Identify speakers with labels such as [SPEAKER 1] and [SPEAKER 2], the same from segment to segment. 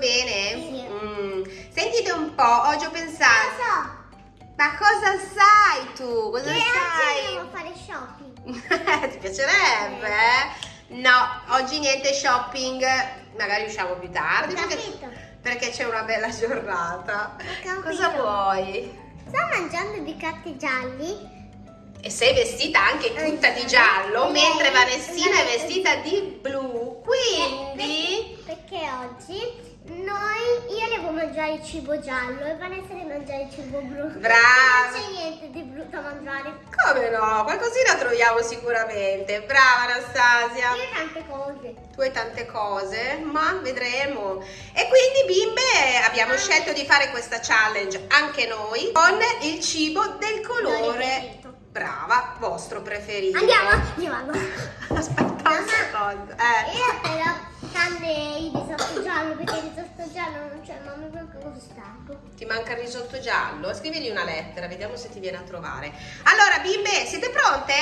[SPEAKER 1] bene?
[SPEAKER 2] Sì.
[SPEAKER 1] Mm. Sentite un po', oggi ho pensato.
[SPEAKER 2] so.
[SPEAKER 1] Ma cosa sai tu? Cosa
[SPEAKER 2] Che oggi
[SPEAKER 1] sai?
[SPEAKER 2] andiamo a fare shopping.
[SPEAKER 1] Ti piacerebbe? eh? No, oggi niente shopping, magari usciamo più tardi perché,
[SPEAKER 2] capito.
[SPEAKER 1] perché c'è una bella giornata. Cosa vuoi?
[SPEAKER 2] Sto mangiando i piccati gialli.
[SPEAKER 1] E sei vestita anche tutta di giallo, mentre Vanessina è vestita di blu. Quindi,
[SPEAKER 2] Perché oggi noi, io devo mangiare il cibo giallo e Vanessa deve mangiare il cibo blu.
[SPEAKER 1] Brava.
[SPEAKER 2] Non c'è niente di blu da mangiare.
[SPEAKER 1] come no? Qualcosina troviamo sicuramente. Brava Anastasia.
[SPEAKER 2] Io tante cose.
[SPEAKER 1] Tu hai tante cose, ma vedremo. E quindi bimbe abbiamo scelto di fare questa challenge anche noi con il cibo del colore. Brava, vostro preferito.
[SPEAKER 2] Andiamo, andiamo.
[SPEAKER 1] Aspetta secondo. Eh.
[SPEAKER 2] Io però tranne il risotto giallo perché il risotto giallo non c'è, ma mi manca stanco.
[SPEAKER 1] Ti manca il risotto giallo? Scrivigli una lettera, vediamo se ti viene a trovare. Allora, bimbe, siete pronte?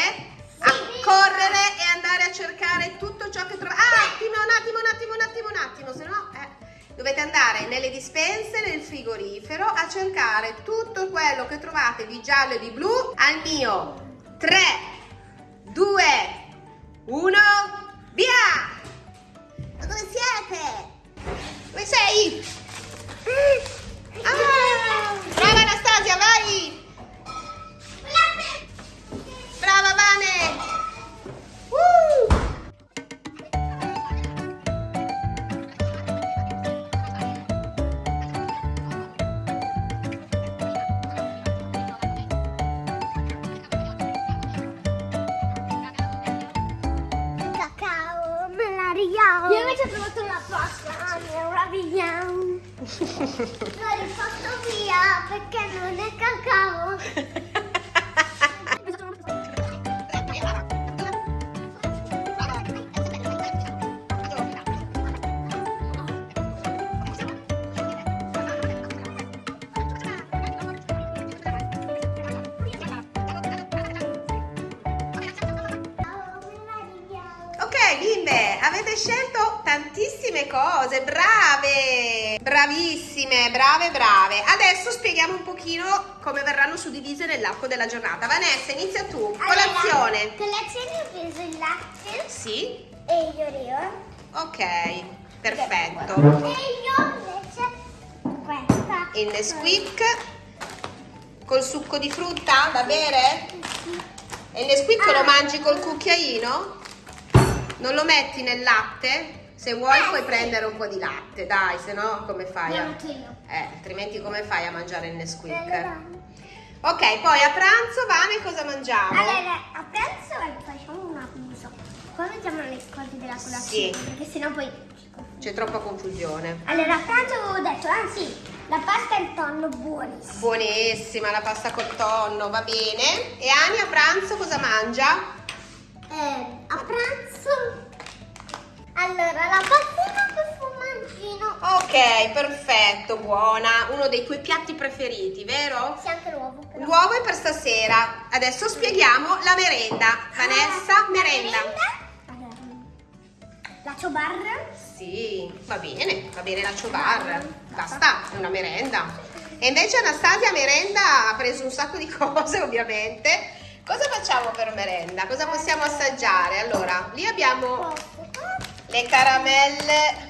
[SPEAKER 1] A
[SPEAKER 2] Sì.
[SPEAKER 1] correre e andare a cercare tutto ciò che trovate. Ah, attimo, un attimo, un attimo, un attimo, un attimo, se no, eh. Dovete andare nelle dispense, nel frigorifero, a cercare tutto quello che trovate di giallo e di blu al mio 3, 2, 1, via! Ma Dove siete? Dove sei? Ah, brava Anastasia, vai! Brava Vane!
[SPEAKER 2] Richiamo. L'ho rifatto via perché non è cacao.
[SPEAKER 1] Bimbe, avete scelto tantissime cose, brave! Bravissime, brave, brave. Adesso spieghiamo un pochino come verranno suddivise nell'arco della giornata. Vanessa, inizia tu. Colazione.
[SPEAKER 2] Allora, colazione ho preso il latte
[SPEAKER 1] Sì?
[SPEAKER 2] e gli oreo.
[SPEAKER 1] Ok, perfetto.
[SPEAKER 2] E io invece questa.
[SPEAKER 1] Il Nesquik col succo di frutta da bere? E il Nesquik lo mangi col cucchiaino? Non lo metti nel latte? Se vuoi puoi prendere un po' di latte, dai, se no come fai? A... Eh, altrimenti come fai a mangiare il Nesquik? Ok, poi a pranzo, Vane, cosa mangiamo?
[SPEAKER 2] allora, a pranzo facciamo un abuso. Poi mettiamo le cose della colazione,
[SPEAKER 1] Sì.
[SPEAKER 2] perché sennò poi...
[SPEAKER 1] C'è troppa confusione.
[SPEAKER 2] Allora, a pranzo avevo detto, ah sì, la pasta e il tonno buonissimo.
[SPEAKER 1] Buonissima la pasta col tonno, va bene. E Ani a pranzo cosa mangia? Perfetto, buona. Uno dei tuoi piatti preferiti, vero?
[SPEAKER 2] C'è anche l'uovo.
[SPEAKER 1] L'uovo è per stasera. Adesso spieghiamo la merenda. Vanessa,
[SPEAKER 2] Ah, la
[SPEAKER 1] merenda.
[SPEAKER 2] Allora, la ciobarra.
[SPEAKER 1] Sì, va bene, va bene la ciobar. Basta, è una merenda. E invece Anastasia merenda ha preso un sacco di cose, ovviamente. Cosa facciamo per merenda? Cosa possiamo assaggiare? Allora, lì abbiamo le caramelle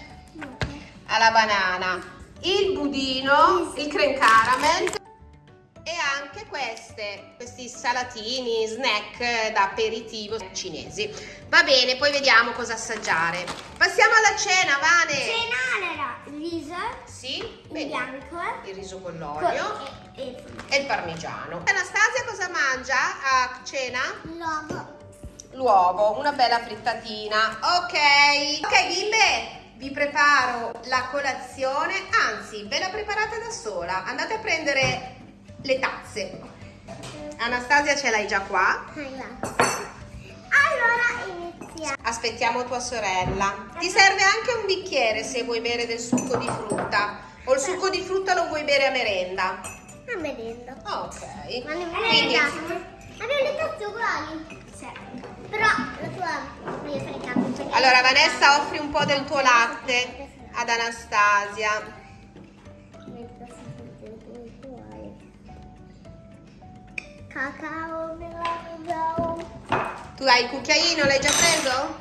[SPEAKER 1] alla banana, il budino, il creme caramel e anche queste, questi salatini, snack da aperitivo cinesi. Va bene, poi vediamo cosa assaggiare. Passiamo alla cena, Vane.
[SPEAKER 2] Cena, allora, riso,
[SPEAKER 1] Sì,
[SPEAKER 2] bianco.
[SPEAKER 1] il riso con l'olio
[SPEAKER 2] E, e
[SPEAKER 1] e il parmigiano. Anastasia cosa mangia a cena?
[SPEAKER 2] l'uovo.
[SPEAKER 1] L'uovo, una bella frittatina. Ok. Ok, bimbe, vi preparo la colazione. Anzi, ve la preparate da sola. Andate a prendere le tazze. Anastasia ce l'hai già qua.
[SPEAKER 2] Allora iniziamo.
[SPEAKER 1] Aspettiamo tua sorella. Ti serve anche un bicchiere se vuoi bere del succo di frutta. O il succo di frutta lo vuoi bere a merenda.
[SPEAKER 2] A merenda.
[SPEAKER 1] Ok.
[SPEAKER 2] Ma ne
[SPEAKER 1] Quindi,
[SPEAKER 2] Abbiamo le tazze uguali. Sì. Però la tua voglio fare perché-
[SPEAKER 1] allora Vanessa offri un po' del tuo latte ad Anastasia.
[SPEAKER 2] Cacao melato.
[SPEAKER 1] Tu hai il cucchiaino, l'hai già preso?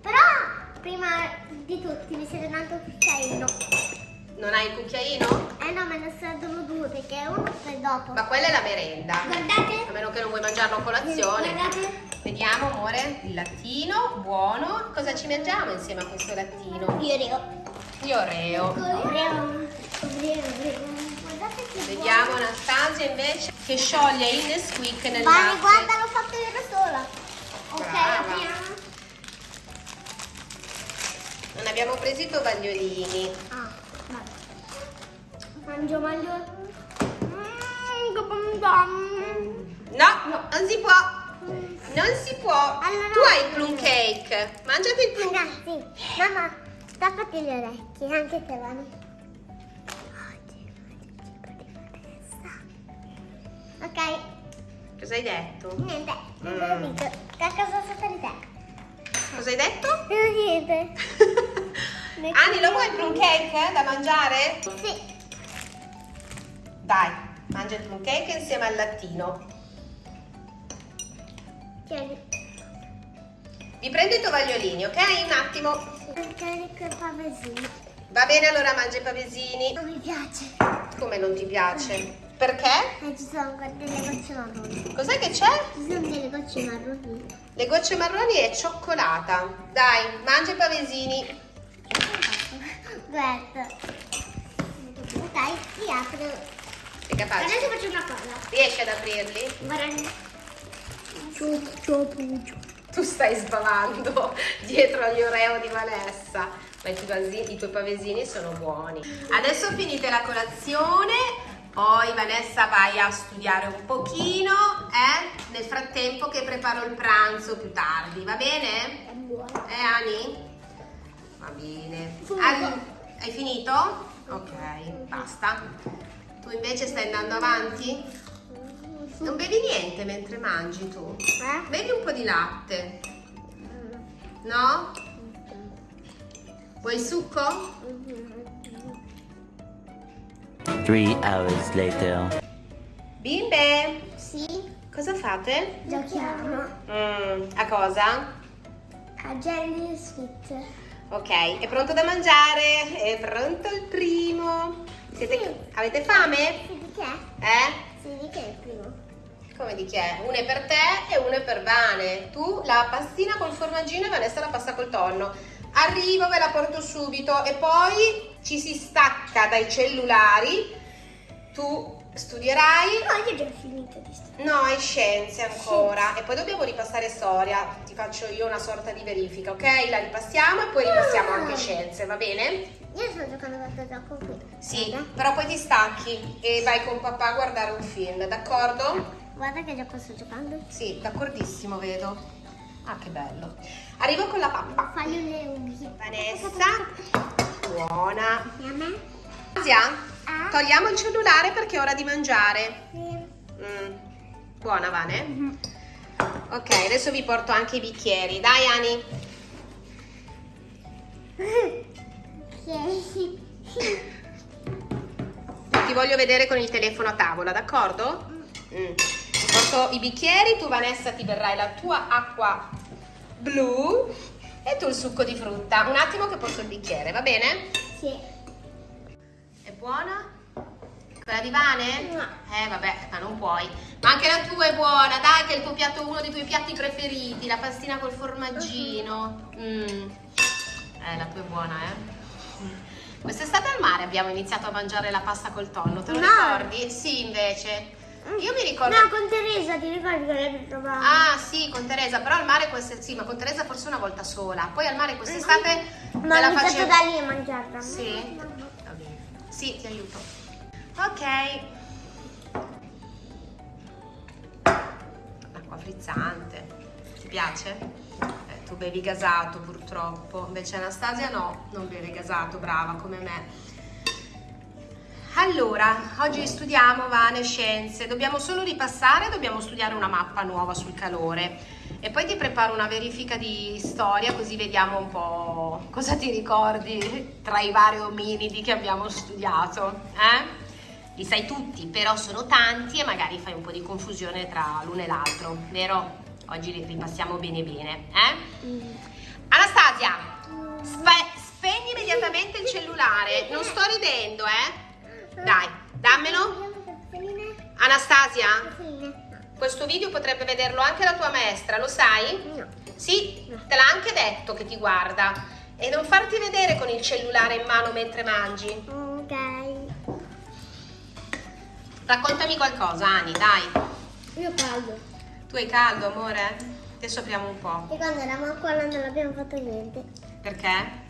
[SPEAKER 2] Però prima di tutti mi siete dato il cucchiaino.
[SPEAKER 1] Non hai il cucchiaino?
[SPEAKER 2] Eh no, me ne servono due perché uno per dopo.
[SPEAKER 1] Ma quella è la merenda.
[SPEAKER 2] Guardate.
[SPEAKER 1] A meno che non vuoi mangiarlo a colazione.
[SPEAKER 2] Guardate.
[SPEAKER 1] Vediamo, amore, il lattino, buono. Cosa ci mangiamo insieme a questo lattino?
[SPEAKER 2] Io
[SPEAKER 1] Oreo.
[SPEAKER 2] Oreo. Oreo, che
[SPEAKER 1] Vediamo
[SPEAKER 2] buono.
[SPEAKER 1] Anastasia invece che scioglie il Nesquik nel
[SPEAKER 2] Vani,
[SPEAKER 1] latte.
[SPEAKER 2] guarda, l'ho fatto io da sola. Ok, apriamo.
[SPEAKER 1] Non abbiamo preso i tovagliolini.
[SPEAKER 2] Mangio, mangio. Mmm, che bom bom.
[SPEAKER 1] No, non si può. Non si può.
[SPEAKER 2] Allora-
[SPEAKER 1] Tu hai il plum cake. Mangiati il plum
[SPEAKER 2] Ragazzi, mamma, tappati le orecchie, anche te Vani. Oggi Ok,
[SPEAKER 1] Cosa hai detto?
[SPEAKER 2] niente, non te
[SPEAKER 1] Mm.
[SPEAKER 2] l'ho detto. Che cosa sotto di te?
[SPEAKER 1] Cosa hai detto?
[SPEAKER 2] Non niente.
[SPEAKER 1] Ani, lo vuoi il plum cake da mangiare?
[SPEAKER 2] Sì.
[SPEAKER 1] Dai, mangia il plum cake insieme al lattino.
[SPEAKER 2] Tieni.
[SPEAKER 1] Vi prendo i tovagliolini, ok? Un attimo.
[SPEAKER 2] Tieni quel pavesino.
[SPEAKER 1] Va bene, allora mangia i pavesini.
[SPEAKER 2] Non mi piace.
[SPEAKER 1] Come non ti piace? Perché?
[SPEAKER 2] E ci sono delle gocce marroni.
[SPEAKER 1] Cos'è che c'è?
[SPEAKER 2] Ci sono delle gocce marroni.
[SPEAKER 1] Le gocce marroni e cioccolata. Dai, mangia i pavesini.
[SPEAKER 2] Guarda. Dai, li apro.
[SPEAKER 1] Sei capace?
[SPEAKER 2] Adesso faccio una cosa.
[SPEAKER 1] Riesci ad aprirli?
[SPEAKER 2] Guarda.
[SPEAKER 1] Tu stai sbavando dietro agli oreo di Vanessa. Ma i tuoi, pavesi- i tuoi pavesini sono buoni. Adesso finite la colazione, poi Vanessa vai a studiare un pochino, eh? Nel frattempo che preparo il pranzo più tardi, va bene?
[SPEAKER 2] È buono.
[SPEAKER 1] Eh Ani? Va bene. Al- hai finito? Ok, basta. Tu invece stai andando avanti? Non bevi niente mentre mangi tu?
[SPEAKER 2] Eh?
[SPEAKER 1] Bevi un po' di latte, no? Vuoi il succo?
[SPEAKER 3] Three hours later.
[SPEAKER 1] Bimbe,
[SPEAKER 2] Sì,
[SPEAKER 1] cosa fate?
[SPEAKER 2] giochiamo
[SPEAKER 1] Mm, a cosa?
[SPEAKER 2] a Jelly Sweet.
[SPEAKER 1] Ok, è pronto da mangiare? È pronto il primo? Siete-
[SPEAKER 2] Sì.
[SPEAKER 1] Avete fame?
[SPEAKER 2] Sì, di che?
[SPEAKER 1] Eh?
[SPEAKER 2] Sì, di che è il primo?
[SPEAKER 1] Come di chi è? Uno è per te e uno è per Vane. Tu la pastina col formaggino e Vanessa la pasta col tonno. Arrivo, ve la porto subito e poi ci si stacca dai cellulari. Tu studierai.
[SPEAKER 2] No, io ho già finito di studiare.
[SPEAKER 1] No, hai scienze ancora. E poi dobbiamo ripassare storia. Ti faccio io una sorta di verifica, ok? La ripassiamo e poi ripassiamo
[SPEAKER 2] Ah.
[SPEAKER 1] anche scienze, va bene?
[SPEAKER 2] Io sto giocando a questo gioco qui.
[SPEAKER 1] Sì,
[SPEAKER 2] Guarda.
[SPEAKER 1] però poi ti stacchi e vai con papà a guardare un film, d'accordo?
[SPEAKER 2] Guarda che gioco sto giocando.
[SPEAKER 1] Sì, d'accordissimo, vedo. Ah, che bello. Arrivo con la pappa.
[SPEAKER 2] Fagli le unghie.
[SPEAKER 1] Vanessa, buona. Asia,
[SPEAKER 2] Ah.
[SPEAKER 1] togliamo il cellulare perché è ora di mangiare.
[SPEAKER 2] Sì.
[SPEAKER 1] Mm, Buona, Vane? Ok, adesso vi porto anche i bicchieri. Dai, Ani.
[SPEAKER 2] Sì.
[SPEAKER 1] Ti voglio vedere con il telefono a tavola, d'accordo? Mm. Porto i bicchieri, tu Vanessa ti verrai la tua acqua blu e tu il succo di frutta. Un attimo che porto il bicchiere, va bene?
[SPEAKER 2] Sì.
[SPEAKER 1] È buona? Quella di Vane?
[SPEAKER 2] No.
[SPEAKER 1] Eh vabbè, ma non puoi. Ma anche la tua è buona, dai che è il tuo piatto, uno dei tuoi piatti preferiti, la pastina col formaggino. Mm. Eh, la tua è buona, eh? Mm. Quest'estate al mare abbiamo iniziato a mangiare la pasta col tonno, te lo
[SPEAKER 2] No.
[SPEAKER 1] ricordi? Sì, invece. Io mi ricordo...
[SPEAKER 2] No, con Teresa, ti ricordi che l'hai trovato?
[SPEAKER 1] Ah sì, con Teresa, però al mare queste... sì, ma con Teresa forse una volta sola. Poi al mare quest'estate
[SPEAKER 2] Ma
[SPEAKER 1] me la facevo...
[SPEAKER 2] da lì a mangiarla.
[SPEAKER 1] Sì? Bene. Sì, ti aiuto. Ok. Acqua frizzante. Ti piace? Tu bevi gasato purtroppo. Invece Anastasia no, non beve gasato, brava come me. Allora, oggi studiamo Vane Scienze. Dobbiamo solo ripassare, dobbiamo studiare una mappa nuova sul calore. E poi ti preparo una verifica di storia così vediamo un po' cosa ti ricordi tra i vari ominidi che abbiamo studiato. Eh? Li sai tutti, però sono tanti e magari fai un po' di confusione tra l'uno e l'altro, vero? Oggi li ripassiamo bene bene. Eh?
[SPEAKER 2] Mm.
[SPEAKER 1] Anastasia, spe- spegni immediatamente il cellulare. Non sto ridendo, eh? Dai, dammelo. Anastasia, questo video potrebbe vederlo anche la tua maestra, lo sai?
[SPEAKER 2] No.
[SPEAKER 1] Sì, te l'ha anche detto che ti guarda. E non farti vedere con il cellulare in mano mentre mangi.
[SPEAKER 2] Ok.
[SPEAKER 1] Raccontami qualcosa, Ani, dai.
[SPEAKER 2] Io caldo.
[SPEAKER 1] Tu hai caldo, amore? Adesso apriamo un po'.
[SPEAKER 2] E quando eravamo a scuola non abbiamo fatto niente.
[SPEAKER 1] Perché?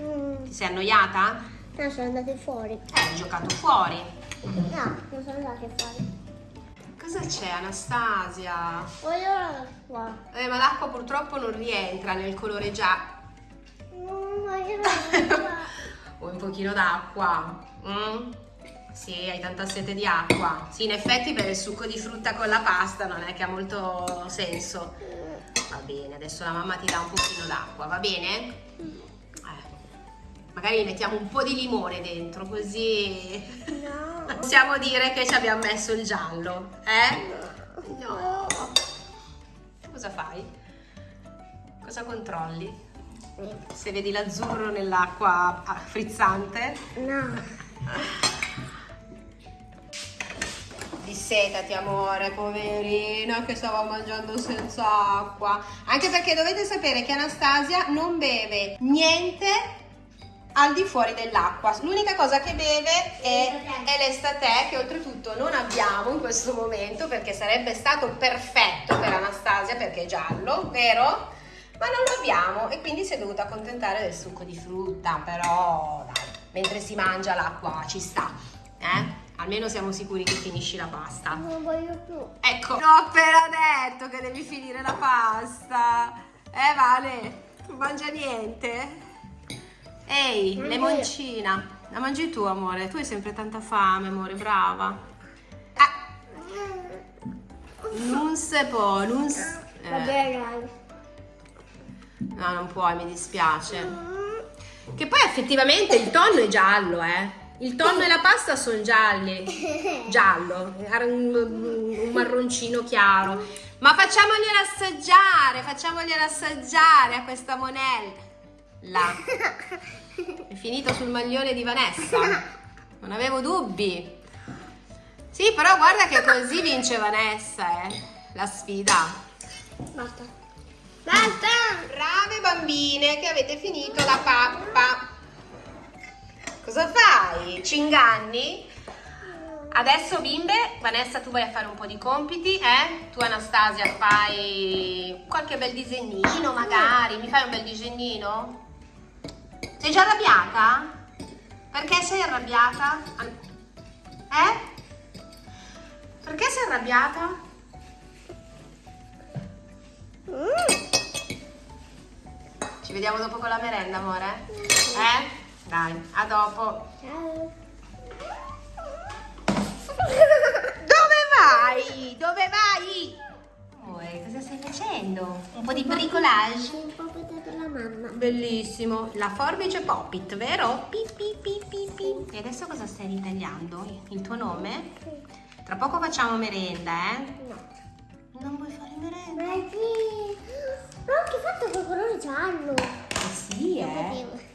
[SPEAKER 2] Mm.
[SPEAKER 1] Ti sei annoiata?
[SPEAKER 2] No, sono andati fuori.
[SPEAKER 1] Eh, hai giocato fuori.
[SPEAKER 2] No, non sono andati fuori.
[SPEAKER 1] Cosa c'è, Anastasia?
[SPEAKER 2] Voglio la qua.
[SPEAKER 1] Eh, ma l'acqua purtroppo non rientra nel colore già.
[SPEAKER 2] Non voglio la qua.
[SPEAKER 1] Vuoi un pochino d'acqua? Mm? Sì, hai tanta sete di acqua. Sì, in effetti per il succo di frutta con la pasta non è che ha molto senso. Va bene, adesso la mamma ti dà un pochino d'acqua, va bene? Eh, magari mettiamo un po' di limone dentro, così
[SPEAKER 2] No.
[SPEAKER 1] possiamo dire che ci abbiamo messo il giallo, eh? No. Cosa fai? Cosa controlli? Se vedi l'azzurro nell'acqua frizzante?
[SPEAKER 2] No.
[SPEAKER 1] Dissetati amore, poverina che stava mangiando senza acqua. Anche perché dovete sapere che Anastasia non beve niente al di fuori dell'acqua. L'unica cosa che beve è, è l'estate che oltretutto non abbiamo in questo momento perché sarebbe stato perfetto per Anastasia perché è giallo, vero? Ma non lo abbiamo e quindi si è dovuta accontentare del succo di frutta, però dai, mentre si mangia l'acqua ci sta, eh? Almeno siamo sicuri che finisci la pasta.
[SPEAKER 2] Non voglio più.
[SPEAKER 1] Ecco, l'ho appena detto che devi finire la pasta. Eh, Vale, non mangia niente. Ehi,
[SPEAKER 2] Mangi
[SPEAKER 1] lemoncina. La mangi tu, amore. Tu hai sempre tanta fame, amore, brava. Ah, non se può, non s- eh,
[SPEAKER 2] Vabbè, dai.
[SPEAKER 1] No, non puoi, mi dispiace. Che poi effettivamente il tonno è giallo, eh. Il tonno e la pasta sono gialli. Giallo, un, marroncino chiaro. Ma facciamoglielo assaggiare, facciamoglielo assaggiare a questa monella. Là. È finito sul maglione di Vanessa. Non avevo dubbi. Sì, però guarda che così vince Vanessa, eh. La sfida.
[SPEAKER 2] Basta. Basta!
[SPEAKER 1] Brave bambine che avete finito la pappa. Cosa fai? Ci inganni? Adesso bimbe, Vanessa tu vai a fare un po' di compiti, eh? Tu Anastasia fai qualche bel disegnino magari, mi fai un bel disegnino? Sei già arrabbiata? Perché sei arrabbiata? Eh? Perché sei arrabbiata? Ci vediamo dopo con la merenda, amore? Eh? Dai, a dopo.
[SPEAKER 2] Ciao.
[SPEAKER 1] Dove vai? Dove vai? Amore, cosa stai facendo? Un po' di bricolage?
[SPEAKER 2] Un po' per la mamma.
[SPEAKER 1] Bellissimo. La forbice Poppit, vero? Pi, pi, pi, pi, pi. E adesso cosa stai ritagliando? Il tuo nome? Tra poco facciamo merenda, eh?
[SPEAKER 2] No.
[SPEAKER 1] Non vuoi fare merenda?
[SPEAKER 2] Ma sì. Ma ho anche fatto col colore giallo.
[SPEAKER 1] Eh sì,
[SPEAKER 2] potevo.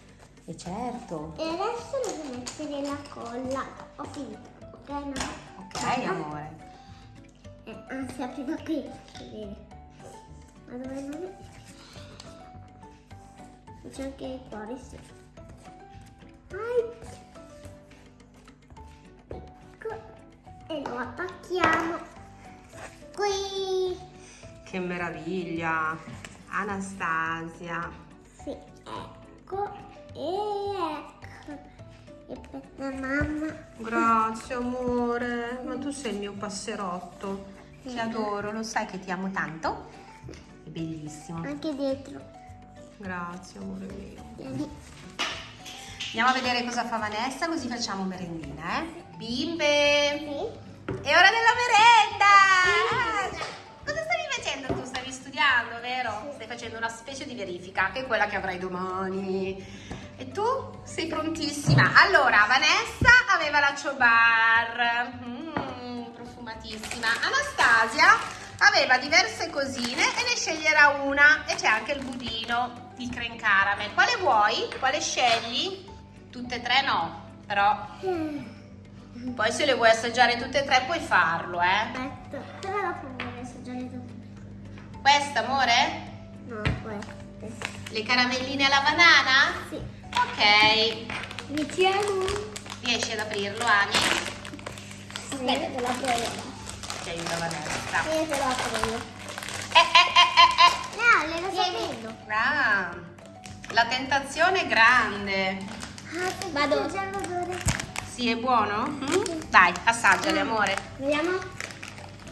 [SPEAKER 1] E certo.
[SPEAKER 2] E adesso devo mettere la colla. Ho finito. Ok, no?
[SPEAKER 1] Ok, amore.
[SPEAKER 2] Eh, anzi, apri da qui. Ma dove non è? C'è anche il cuore, sì. Ai. Ecco. E lo attacchiamo. Qui.
[SPEAKER 1] Che meraviglia. Anastasia.
[SPEAKER 2] Sì, ecco. La mamma.
[SPEAKER 1] Grazie amore, ma tu sei il mio passerotto. Ti adoro, lo sai che ti amo tanto? È bellissimo.
[SPEAKER 2] Anche dietro.
[SPEAKER 1] Grazie amore mio.
[SPEAKER 2] Vieni.
[SPEAKER 1] Andiamo a vedere cosa fa Vanessa così facciamo merendina, eh? Bimbe!
[SPEAKER 2] Sì.
[SPEAKER 1] È ora della merenda! Cosa stavi facendo tu? Stavi studiando, facendo una specie di verifica, che è quella che avrai domani. E tu sei prontissima. Allora, Vanessa aveva la Chobar, mm, profumatissima. Anastasia aveva diverse cosine e ne sceglierà una. E c'è anche il budino, il creme caramel. Quale vuoi? Quale scegli? Tutte e tre no, però poi se le vuoi assaggiare tutte e tre puoi farlo, eh.
[SPEAKER 2] Aspetta, però dopo vorrei assaggiare dopo.
[SPEAKER 1] Questa, amore?
[SPEAKER 2] No, queste.
[SPEAKER 1] Le caramelline alla banana?
[SPEAKER 2] Sì.
[SPEAKER 1] Ok.
[SPEAKER 2] Iniziamo.
[SPEAKER 1] Riesci ad aprirlo, Ani?
[SPEAKER 2] Aspetta, te lo apro io.
[SPEAKER 1] Ti aiuta Vanessa.
[SPEAKER 2] Io te lo apro io.
[SPEAKER 1] Eh, eh, eh, eh,
[SPEAKER 2] No, le lo sapendo.
[SPEAKER 1] eh. Ah, la tentazione è grande.
[SPEAKER 2] Ah, Vado.
[SPEAKER 1] Sì, è buono? Mm? Dai, assaggiale, amore.
[SPEAKER 2] Vediamo.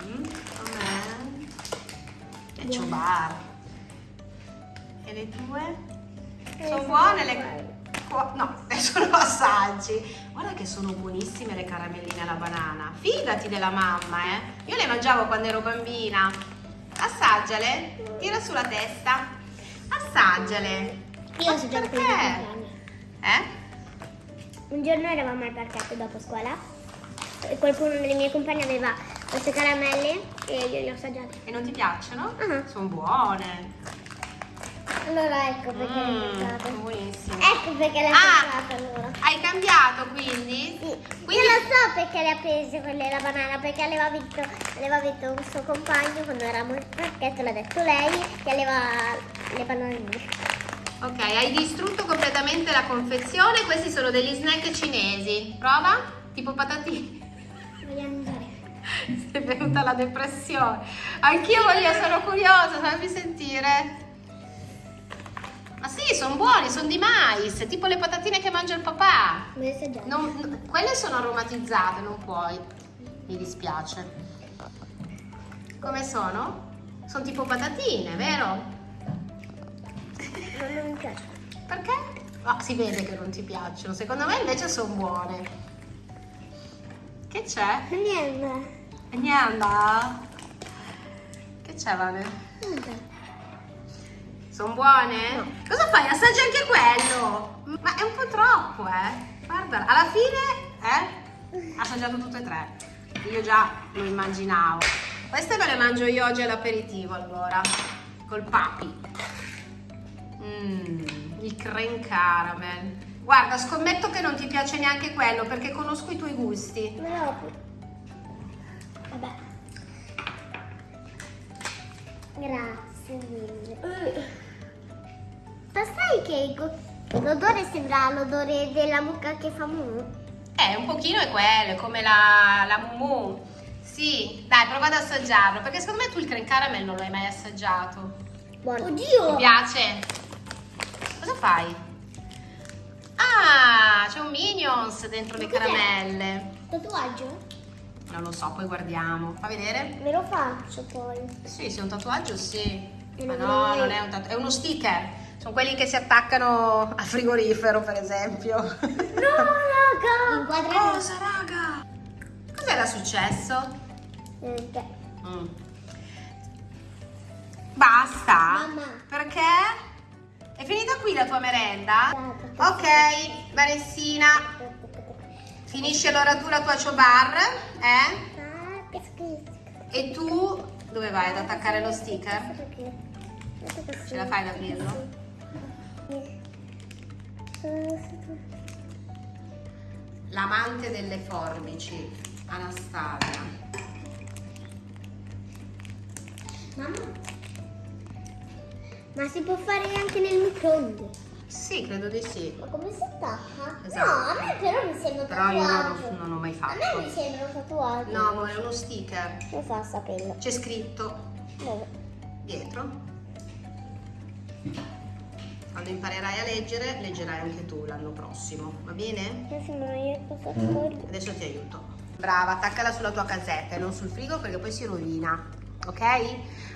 [SPEAKER 1] Mm, com'è? E ciobar. E le tue? Sono buone le... No, lo assaggi. Guarda che sono buonissime le caramelline alla banana. Fidati della mamma, eh. Io le mangiavo quando ero bambina. Assaggiale. Tira sulla testa. Assaggiale.
[SPEAKER 2] Io ho assaggiato
[SPEAKER 1] Perché? Eh?
[SPEAKER 2] Un giorno eravamo al parchetto dopo scuola e qualcuno delle mie compagne aveva queste caramelle e io le ho assaggiate.
[SPEAKER 1] E non ti piacciono?
[SPEAKER 2] Ah.
[SPEAKER 1] Sono buone.
[SPEAKER 2] Allora ecco perché
[SPEAKER 1] Mm, sono
[SPEAKER 2] assaggiate.
[SPEAKER 1] buonissime.
[SPEAKER 2] Ecco perché ho
[SPEAKER 1] Ah.
[SPEAKER 2] assaggiate allora.
[SPEAKER 1] Hai cambiato quindi?
[SPEAKER 2] Sì.
[SPEAKER 1] Quindi-
[SPEAKER 2] Io lo so perché le ha prese quelle la banana, perché aveva vinto, aveva vinto un suo compagno quando eravamo al parchetto, l'ha detto lei, che aveva le bananine.
[SPEAKER 1] Ok, hai distrutto completamente la confezione. Questi sono degli snack cinesi. Prova? Tipo patatine.
[SPEAKER 2] Vogliamo.
[SPEAKER 1] Ti è venuta la depressione. Anch'io voglio, sono curiosa, fammi sentire. Ma sì, sono buoni, sono di mais, tipo le patatine che mangia il papà. Non- quelle sono aromatizzate, non puoi. Mi dispiace. Come sono? Sono tipo patatine, vero?
[SPEAKER 2] Non, mi piace.
[SPEAKER 1] Perché? Ah, si vede che non ti piacciono. Secondo me invece sono buone. Che c'è?
[SPEAKER 2] Niente.
[SPEAKER 1] Niente. Che c'è, Vane?
[SPEAKER 2] Niente.
[SPEAKER 1] Sono buone? Cosa fai? Assaggi anche quello. Ma è un po' troppo, eh. Guarda, alla fine, eh? Assaggiato tutte e tre. Io già lo immaginavo. Queste me le mangio io oggi all'aperitivo, allora. Col papi. Mmm, il creme caramel. Guarda, scommetto che non ti piace neanche quello perché conosco i tuoi gusti.
[SPEAKER 2] Apro. Vabbè. Grazie mille. Ma sai che l'odore sembra l'odore della mucca che fa mu?
[SPEAKER 1] Eh, un pochino è quello, è come la, la mumu. Sì, dai, prova ad assaggiarlo, perché secondo me tu il creme caramel non l'hai mai assaggiato.
[SPEAKER 2] Buono.
[SPEAKER 1] Ti
[SPEAKER 2] Oddio!
[SPEAKER 1] piace? Cosa fai? Ah, c'è un Minions dentro le caramelle.
[SPEAKER 2] Tatuaggio?
[SPEAKER 1] Non lo so, poi guardiamo. Fa vedere?
[SPEAKER 2] Me lo faccio poi.
[SPEAKER 1] Sì, se è un tatuaggio, sì. Ma no, non è un tatuaggio, è uno sticker. Sono quelli che si attaccano al frigorifero, per esempio.
[SPEAKER 2] No, raga!
[SPEAKER 1] Cosa, raga? Cos'era successo?
[SPEAKER 2] Niente.
[SPEAKER 1] Mm. Basta?
[SPEAKER 2] Mamma.
[SPEAKER 1] Perché? È finita qui la tua merenda?
[SPEAKER 2] Basta.
[SPEAKER 1] Ok, Vanessina, finisci allora tu la tua ciobar, eh?
[SPEAKER 2] Ah.
[SPEAKER 1] E tu dove vai ad attaccare lo sticker? Ce la fai ad aprirlo? L'amante delle forbici, Anastasia.
[SPEAKER 2] Mamma. Ma si può fare anche nel microonde.
[SPEAKER 1] Sì, credo di sì.
[SPEAKER 2] Ma come si attacca?
[SPEAKER 1] Esatto.
[SPEAKER 2] No, a me però mi sembra un
[SPEAKER 1] Però io non,
[SPEAKER 2] tatuaggio.
[SPEAKER 1] lo- non l'ho mai
[SPEAKER 2] A me mi
[SPEAKER 1] fatto.
[SPEAKER 2] sembra un tatuaggio.
[SPEAKER 1] No, amore, è uno sticker.
[SPEAKER 2] Come fa a saperlo?
[SPEAKER 1] C'è scritto
[SPEAKER 2] Dove?
[SPEAKER 1] dietro. Quando imparerai a leggere, leggerai anche tu l'anno prossimo, va bene?
[SPEAKER 2] Farlo.
[SPEAKER 1] Adesso ti aiuto. Brava, attaccala sulla tua casetta e non sul frigo perché poi si rovina. Ok?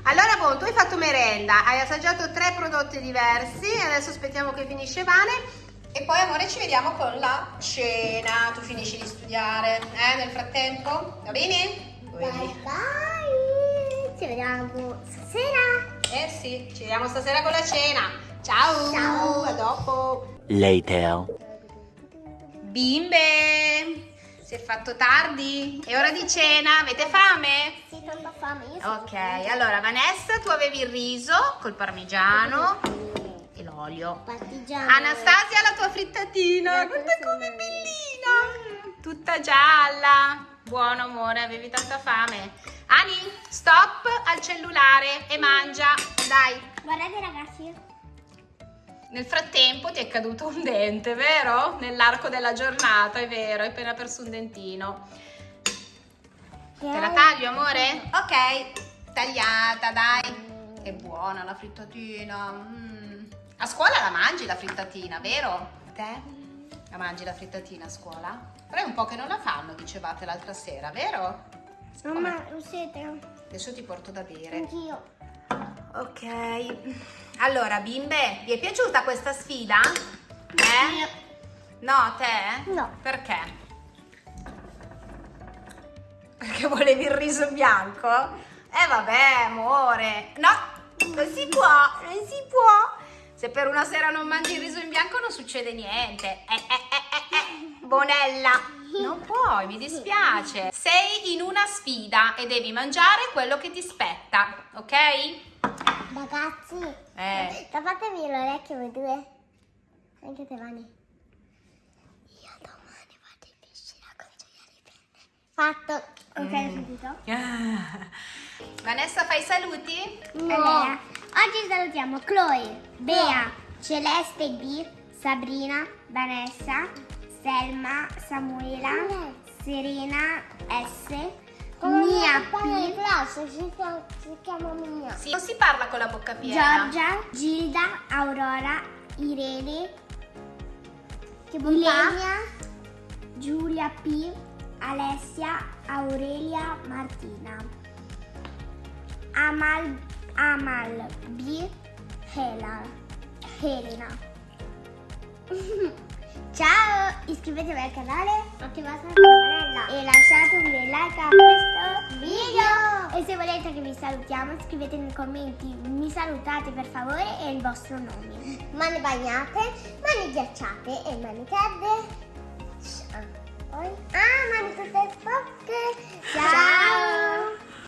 [SPEAKER 1] Allora, boh, tu hai fatto merenda, hai assaggiato tre prodotti diversi e adesso aspettiamo che finisce Vane. E poi, amore, ci vediamo con la cena. Tu finisci di studiare, eh, nel frattempo? Va bene?
[SPEAKER 2] Bye bye. Ci vediamo stasera.
[SPEAKER 1] Eh sì, ci vediamo stasera con la cena. Ciao.
[SPEAKER 2] Ciao.
[SPEAKER 1] A dopo.
[SPEAKER 3] Later.
[SPEAKER 1] Bimbe, si è fatto tardi. È ora di cena. Avete fame?
[SPEAKER 2] Sì, tanta fame. Io sono
[SPEAKER 1] Ok, allora Vanessa, tu avevi il riso col parmigiano e l'olio.
[SPEAKER 2] partigiano.
[SPEAKER 1] Anastasia, la tua frittatina.
[SPEAKER 2] Guarda com'è
[SPEAKER 1] bellina. Tutta gialla. Buono amore, avevi tanta fame. Ani, stop al cellulare e mangia. Dai.
[SPEAKER 2] Guardate ragazzi.
[SPEAKER 1] Nel frattempo ti è caduto un dente, vero? Nell'arco della giornata, è vero, hai appena perso un dentino. Te la taglio, amore? Ok, tagliata, dai. È buona la frittatina. mm. A scuola la mangi la frittatina, vero? Te? La mangi la frittatina a scuola? Però è un po' che non la fanno, dicevate l'altra sera, vero?
[SPEAKER 2] Mamma, lo siete?
[SPEAKER 1] Adesso ti porto da bere.
[SPEAKER 2] Anch'io.
[SPEAKER 1] Ok, allora bimbe, vi è piaciuta questa sfida? Eh? No, te?
[SPEAKER 2] No.
[SPEAKER 1] Perché? Perché volevi il riso bianco? Eh vabbè, amore. No, non si può, non si può. Se per una sera non mangi il riso in bianco non succede niente. Eh, eh, eh, eh, eh. Bonella. Non puoi, mi dispiace. Sei in una sfida e devi mangiare quello che ti spetta, ok?
[SPEAKER 2] Ragazzi,
[SPEAKER 1] Eh.
[SPEAKER 2] tappatevi l'orecchio voi due. Anche te, Vani. Io domani vado in piscina con i gioielli Fatto. Ok, hai sentito?
[SPEAKER 1] Vanessa, fai i saluti?
[SPEAKER 2] Allora, oggi salutiamo Chloe, Bea, Celeste B, Sabrina, Vanessa, Selma, Samuela, Serena S, Mia P, si chiama Mia.
[SPEAKER 1] Sì, non si parla con la bocca piena.
[SPEAKER 2] Giorgia, Gilda, Aurora, Irene, Ilenia, Giulia P, Alessia, Aurelia, Martina, Amal, Amal B, Hela, Helena. Ciao, iscrivetevi al canale, attivate la campanella e lasciate un bel like a questo video. E se volete che vi salutiamo, scrivete nei commenti mi salutate per favore e il vostro nome. Mani bagnate, mani ghiacciate e mani calde. Ah, mani tutte sporche. Ciao.